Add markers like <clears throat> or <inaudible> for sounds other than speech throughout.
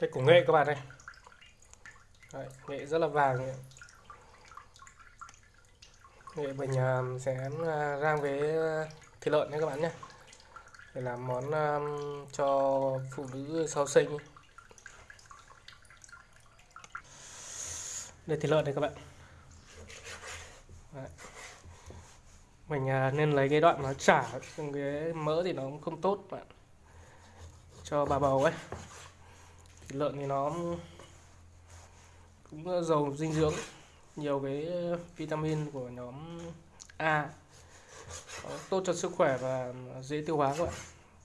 đây củ nghệ các bạn đây Đấy, nghệ rất là vàng ấy. nghệ mình uh, sẽ à, rang với à, thịt lợn nhé các bạn nhé. Để làm món um, cho phụ nữ sau sinh. Đây thịt lợn đây các bạn. Đấy. mình uh, nên lấy cái đoạn nó chả cái mỡ thì nó cũng không tốt bạn. Cho bà bầu ấy thịt lợn thì nó cũng ờ, giàu dinh dưỡng. Nhiều cái ờ, vitamin của nhóm A. Nó tốt cho sức khỏe và ờ, dễ tiêu hóa các bạn.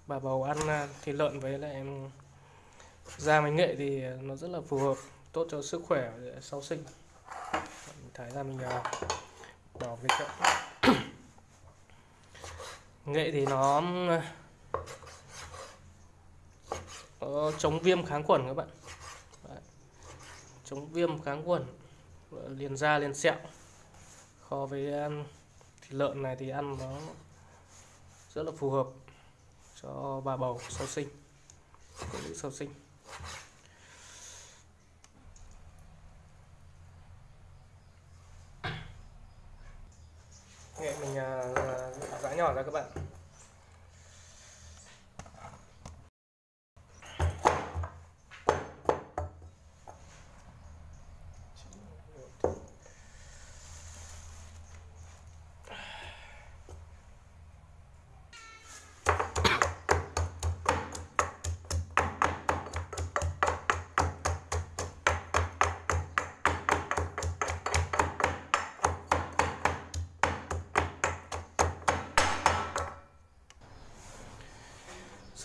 Bà bầu ăn thịt lợn với lại da mình nghệ thì nó rất là phù hợp, tốt cho sức khỏe sau sinh. Mình thái ra mình bỏ cái chậu. <coughs> Nghệ thì nó có chống viêm kháng khuẩn các bạn. Đấy. chống viêm kháng khuẩn liền da liền sẹo. Kho với um, thịt lợn này thì ăn nó rất là phù hợp cho bà bầu sau sinh phụ nữ sau sinh. Nghệ mình uh, giã nhỏ ra các bạn.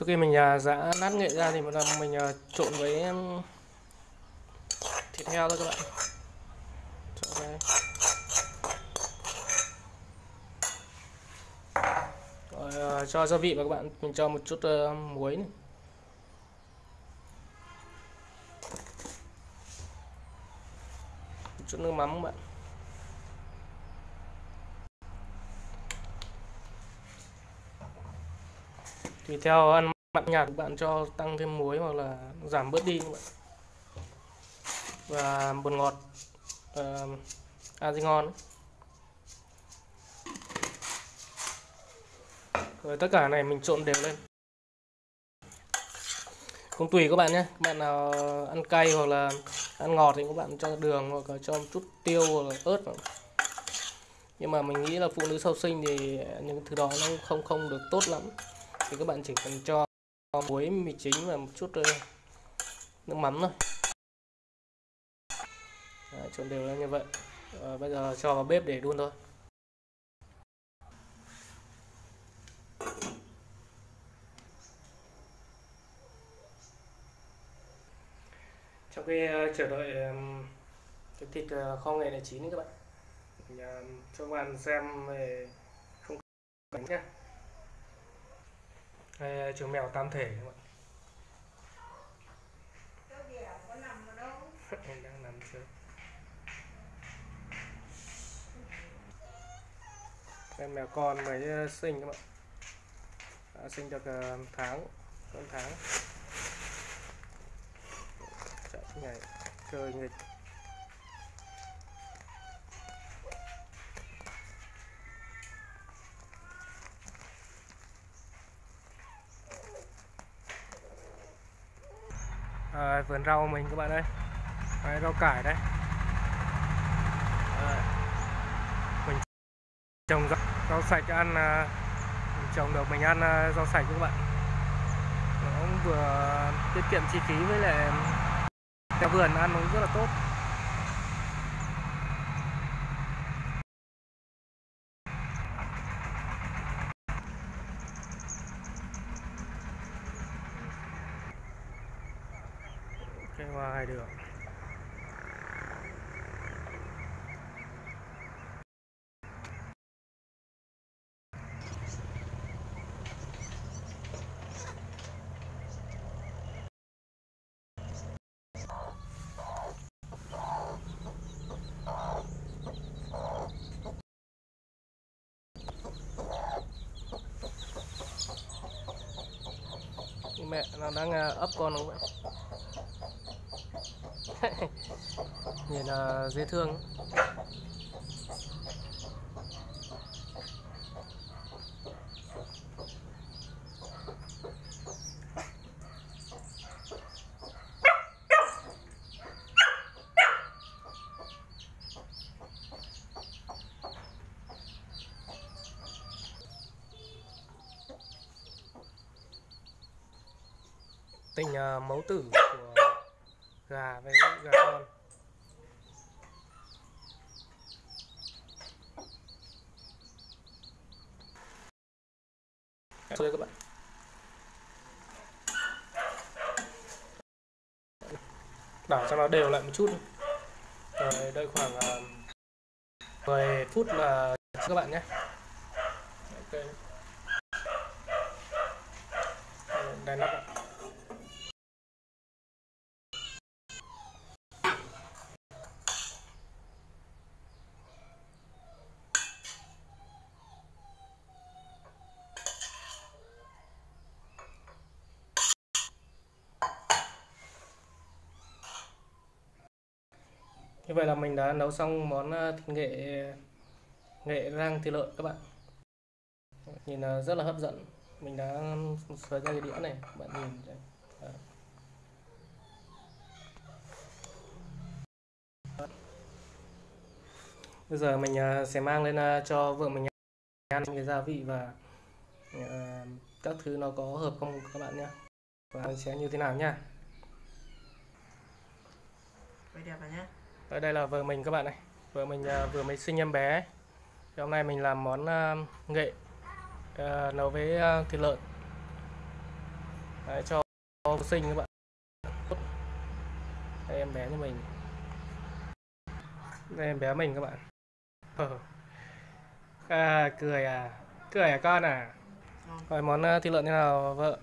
Sau khi mình à, giã nát nghệ ra thì mình à, trộn với thịt heo thôi các bạn trộn đây. Rồi, à, cho gia vị vào các bạn mình cho một chút muối này. một chút nước mắm các bạn tùy theo ăn mặn nhạt bạn cho tăng thêm muối hoặc là giảm bớt đi các bạn. Và bột ngọt uh, à gì ngon rồi tất cả này mình trộn đều lên. Cũng tùy các bạn nhé. Các bạn nào ăn cay hoặc là ăn ngọt thì các bạn cho đường hoặc là cho một chút tiêu hoặc là ớt vào. Nhưng mà mình nghĩ là phụ nữ sau sinh thì những thứ đó nó không không được tốt lắm thì các bạn chỉ cần cho muối mì chính và một chút ờ, nước mắm thôi. Đấy, trộn đều lên như vậy. Rồi, bây giờ cho vào bếp để đun thôi. Trong khi ờ, chờ đợi cái thịt kho nghệ này chín các bạn. Mình cho các bạn xem về không cảnh nhé hay chú mèo tam thể các bạn <laughs> em đang nằm chưa em mèo con mới ờ, sinh các bạn. Đã sinh được ờ, tháng, hơn tháng. Chạy ngày chơi nghịch. À, vườn rau mình các bạn ơi. Đấy, rau cải đây à, mình trồng rau, rau sạch ăn à, mình trồng được mình ăn à, rau sạch các bạn. Nó cũng vừa tiết kiệm chi phí với lại à, theo vườn ăn nó rất là tốt. Qua hai đường mẹ nó đang à, ấp con không vậy nhìn là dễ thương. Tình à, mẫu tử của gà với gà con. Đây các bạn. Đảo cho nó đều lại một chút rồi đợi khoảng uh, 10 phút là các bạn nhé. Ok. Đây nắp ạ Như vậy là mình đã nấu xong món ờ, thịt nghệ nghệ rang thịt lợn các bạn. Nhìn ờ, rất là hấp dẫn. Mình đã sới ra cái đĩa này, các bạn nhìn. đây. Bây giờ mình ờ, sẽ mang lên cho vợ mình ăn cái gia vị và các thứ nó có hợp không các bạn nhé. Và sẽ như thế nào nha. Vậy đẹp rồi nhé ở đây là vợ mình các bạn này. Vợ mình uh, vừa mới sinh em bé thì hôm nay mình làm món uh, nghệ uh, nấu với thịt lợn. Đấy, cho sinh các bạn. Đây em bé như mình. Đây em bé mình các bạn. À, cười à. Cười à con à? Rồi món uh, thịt lợn thế nào vợ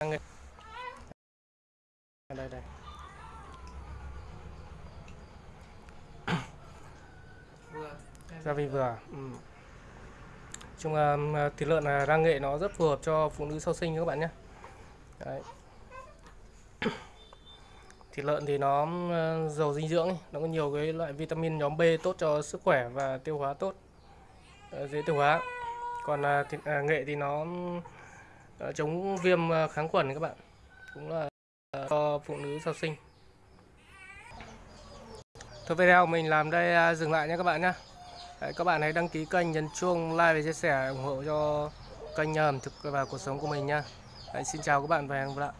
đây đây. Gia vị vừa ừ. chung uh, thịt lợn là rang nghệ nó rất phù hợp cho phụ nữ sau sinh các bạn nhé. Đấy. <clears throat> thịt lợn thì nó uh, giàu dinh dưỡng nó có nhiều cái loại vitamin nhóm B tốt cho sức khỏe và tiêu hóa tốt. Uh, dễ tiêu hóa. Còn uh, thịt, uh, nghệ thì nó Ờ, Ờ, chống viêm ờ, kháng khuẩn các bạn. Cũng là ờ, cho phụ nữ sau sinh. Thôi video mình làm đây à, dừng lại nha các bạn nhé Đấy, các bạn hãy đăng ký kênh nhấn chuông like và chia sẻ ủng hộ cho kênh à, ẩm thực và cuộc sống của mình nha Đấy, xin chào các bạn và hẹn gặp lại.